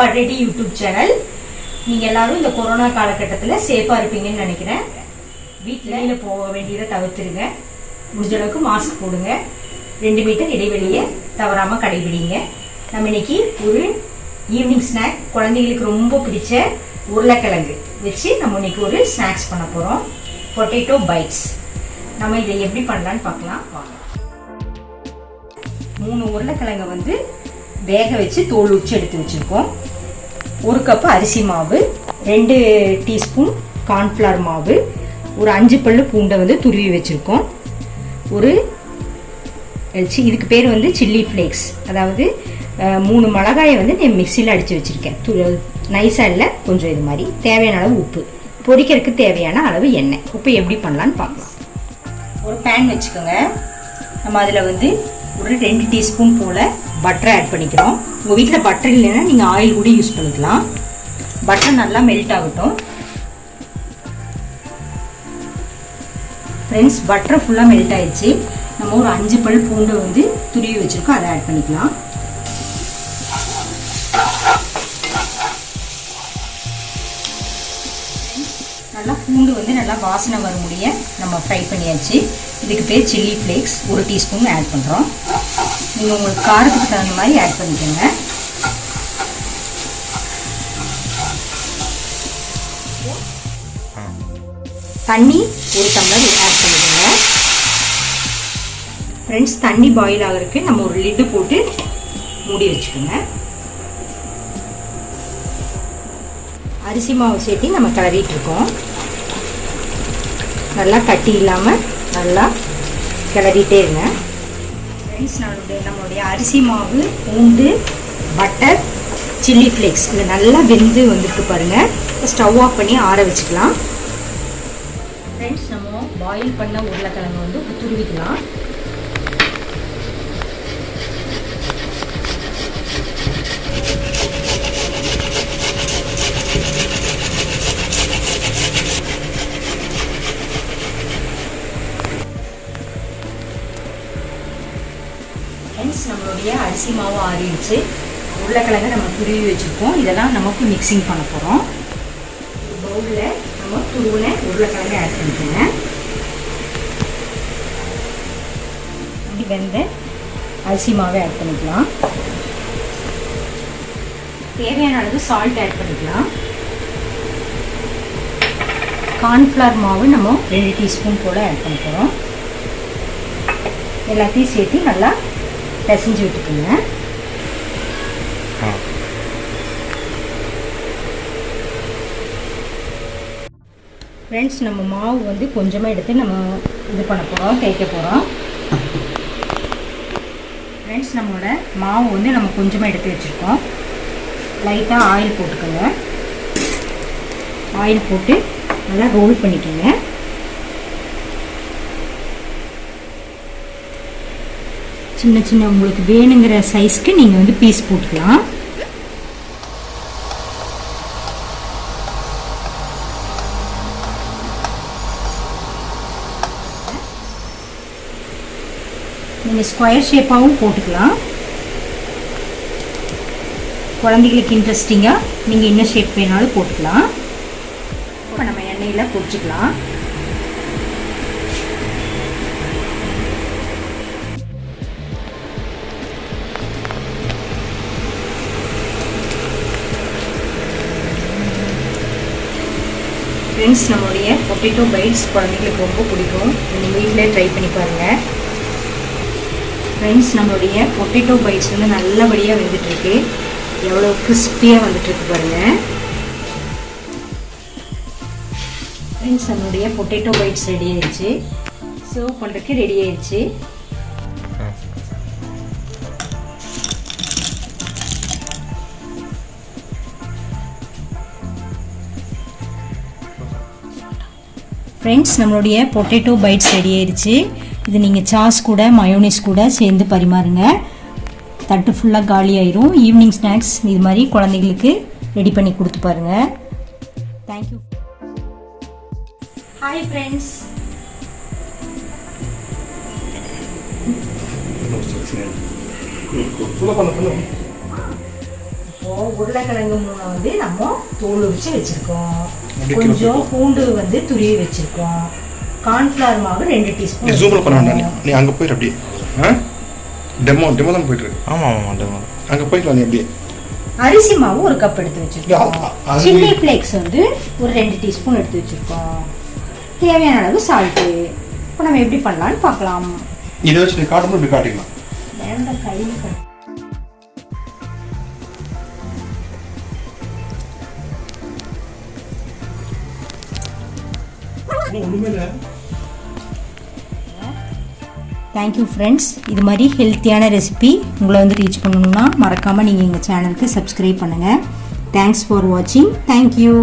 சாப்பாடு YouTube channel நீங்க எல்லாரும் இந்த கொரோனா காலகட்டத்தில் சேஃபா இருப்பீங்கன்னு நினைக்கிறேன். வீட்டில் போக வேண்டியதை தவிர்த்துருங்க. முடிஞ்ச அளவுக்கு மாஸ்க் போடுங்க. ரெண்டு மீட்டர் இடைவெளியை தவறாம கடைபிடிங்க. நம்ம இன்னைக்கு ஒரு ஈவினிங் ஸ்நாக் குழந்தைகளுக்கு ரொம்ப பிடிச்ச உருளைக்கிழங்கு வச்சு நம்ம இன்னைக்கு ஒரு ஸ்நாக்ஸ் பண்ண போறோம். பொட்டேட்டோ பைட்ஸ் நம்ம இதை எப்படி பண்ணலான்னு பார்க்கலாம். வாங்க. மூணு உருளைக்கிழங்கை வந்து வேக வச்சு தோல் உச்சி எடுத்து வச்சுருக்கோம். ஒரு கப்பு அரிசி மாவு ரெண்டு டீஸ்பூன் கார்ன்ஃப்ளவர் மாவு ஒரு அஞ்சு பல்லு பூண்டை வந்து துருவி வச்சுருக்கோம். ஒரு சி- இதுக்கு பேர் வந்து சில்லி ஃப்ளேக்ஸ் அதாவது மூணு மிளகாயை வந்து நான் மிக்சியில் அடித்து வச்சுருக்கேன். து நைஸாக இல்லை கொஞ்சம் இது மாதிரி. தேவையான அளவு உப்பு. பொரிக்கிறதுக்கு தேவையான அளவு எண்ணெய். உப்பு எப்படி பண்ணலான்னு பார்க்கலாம். ஒரு பேன் வச்சுக்கோங்க. நம்ம அதில் வந்து ஒரு ரெண்டு டீஸ்பூன் போல் பட்டரை ஆட் பண்ணிக்கிறோம். உங்கள் வீட்டில் பட்டர் இல்லைன்னா நீங்கள் ஆயில் கூட யூஸ் பண்ணிக்கலாம். பட்டர் நல்லா மெல்ட் ஆகட்டும். ஃப்ரெண்ட்ஸ் பட்டர் ஃபுல்லாக மெல்ட் ஆயிடுச்சு. நம்ம ஒரு அஞ்சு பல் பூண்டு வந்து துருவி வச்சுருக்கோம். அதை ஆட் பண்ணிக்கலாம். பூண்டு வந்து நல்லா வாசனை வர முடிய நம்ம ஃப்ரை பண்ணியாச்சு. இதுக்கு பேர் சில்லி ஃப்ளேக்ஸ் ஒரு டீஸ்பூன் ஆட் பண்ணுறோம் நீங்கள் உங்களுக்கு காரத்துக்கு தகுந்த மாதிரி ஆட் பண்ணிக்கோங்க. தண்ணி ஒரு டம்ளர் ஆட் பண்ணிக்கோங்க. ஃப்ரெண்ட்ஸ் தண்ணி பாயில் ஆகிறதுக்கு நம்ம ஒரு லிட்டு போட்டு மூடி வச்சுக்கோங்க. அரிசி மாவு சேர்த்து நம்ம கிளறிட்டு இருக்கோம். நல்லா கட்டி இல்லாமல் நல்லா கிளறிட்டே இருங்க. ஃப்ரெண்ட்ஸ் நம்மளுடைய நம்மளுடைய அரிசி மாவு பூண்டு பட்டர் சில்லி ஃப்ளேக்ஸ் இது நல்லா வெந்து வந்துட்டு பாருங்கள் ஸ்டவ் ஆஃப் பண்ணி ஆற வச்சுக்கலாம். ஃப்ரெண்ட்ஸ் நம்ம பாயில் பண்ண உருளைக்கிழங்கு வந்து துருவிக்கலாம். அரிசி மாவு ஆறிடுச்சு உருளைக்கிழங்க நம்ம துருவி வச்சுருக்கோம். இதெல்லாம் நமக்கு மிக்சிங் பண்ண போகிறோம் பவுலில் நம்ம துருவின உருளைக்கிழங்கு ஆட் பண்ணிக்கோங்க. அப்படி வெந்த அரிசி மாவை ஆட் பண்ணிக்கலாம். தேவையான அளவு சால்ட் ஆட் பண்ணிக்கலாம். கார்ன்ஃப்ளவர் மாவு நம்ம ரெண்டு டீஸ்பூன் போல் ஆட் பண்ண போகிறோம் எல்லாத்தையும் சேர்த்து நல்லா பிசைஞ்சு விட்டுக்குங்க ஃப்ரெண்ட்ஸ் நம்ம மாவு வந்து கொஞ்சமாக எடுத்து நம்ம இது பண்ண போகிறோம் தேய்க்க போகிறோம் ஃப்ரெண்ட்ஸ் நம்மளோட மாவு வந்து நம்ம கொஞ்சமாக எடுத்து வச்சுருக்கோம். லைட்டாக ஆயில் போட்டுக்கோங்க. ஆயில் போட்டு நல்லா ரோல் பண்ணிக்கோங்க. சின்ன சின்ன உங்களுக்கு வேணுங்கிற சைஸ்க்கு நீங்கள் வந்து பீஸ் போட்டுக்கலாம். நீங்கள் ஸ்கொயர் ஷேப்பாகவும் போட்டுக்கலாம். குழந்தைகளுக்கு இன்ட்ரெஸ்டிங்காக நீங்கள் என்ன ஷேப் வேணாலும் போட்டுக்கலாம். இப்போ நம்ம எண்ணெயில் பொரிச்சிக்கலாம். ஃப்ரெண்ட்ஸ் நம்மளுடைய பொட்டேட்டோ பைட்ஸ் குழந்தைங்களுக்கு ரொம்ப பிடிக்கும். நீங்கள் வீட்டிலே ட்ரை பண்ணி பாருங்கள் ஃப்ரெண்ட்ஸ் நம்மளுடைய பொட்டேட்டோ பைட்ஸ் வந்து நல்லபடியாக வெந்துட்டுருக்கு. எவ்வளோ கிறிஸ்பியாக வந்துட்டுருக்கு பாருங்கள் ஃப்ரெண்ட்ஸ் நம்மளுடைய பொட்டேட்டோ பைட்ஸ் ரெடி ஆயிடுச்சு. சர்வ் பண்ணுறதுக்கு ரெடி ஆயிடுச்சு. ஃப்ரெண்ட்ஸ் நம்மளுடைய பொட்டேட்டோ பைட்ஸ் ரெடி ஆயிடுச்சு இது நீங்கள் சாஸ் கூட மயோனிஸ் கூட சேர்ந்து பரிமாறுங்க. தட்டு ஃபுல்லாக காலி ஆயிரும். ஈவினிங் ஸ்நாக்ஸ் இது மாதிரி குழந்தைங்களுக்கு ரெடி பண்ணி கொடுத்து பாருங்க. தேங்க்யூ ஹாய் ஃப்ரெண்ட்ஸ் இப்போ உருளைக்கிழங்கு மூணை வந்து நம்ம தோல் உரிச்சு வச்சுருக்கோம். கொஞ்சம் பூண்டு வந்து துருவி வச்சிருக்கோம். கார்ன்ஃபிளவர் மாவு ரெண்டு நீ டீஸ்பூன் ஜூமில் பண்ண வேண்டாம். நீ. அங்கே போயிரு அப்படியே. டெமோ டெமோ தான் போயிட்டு இருக்கு. ஆமாம் ஆமாம் டெமோ அங்கே போய்க்கலாம் நீ அப்படியே. அரிசி மாவு ஒரு கப் எடுத்து வச்சிருக்கோம். சில்லி ஃப்ளேக்ஸ் வந்து ஒரு ரெண்டு டீஸ்பூன் எடுத்து வச்சிருக்கோம். தேவையான அளவு சால்ட்டு இப்போ நம்ம எப்படி பண்ணலாம்னு பார்க்கலாம். இதை வச்சு நீ காட்டும்போது இப்படி காட்டிக்கலாம். வேண்ட கையில் தேங்க்யூ ஃப்ரெண்ட்ஸ் இது மாதிரி ஹெல்த்தியான ரெசிபி உங்களை வந்து ரீச் பண்ணணும்னா மறக்காமல் நீங்கள் எங்கள் சேனலுக்கு சப்ஸ்கிரைப் பண்ணுங்கள் தேங்க்ஸ் ஃபார் வாட்சிங் தேங்க்யூ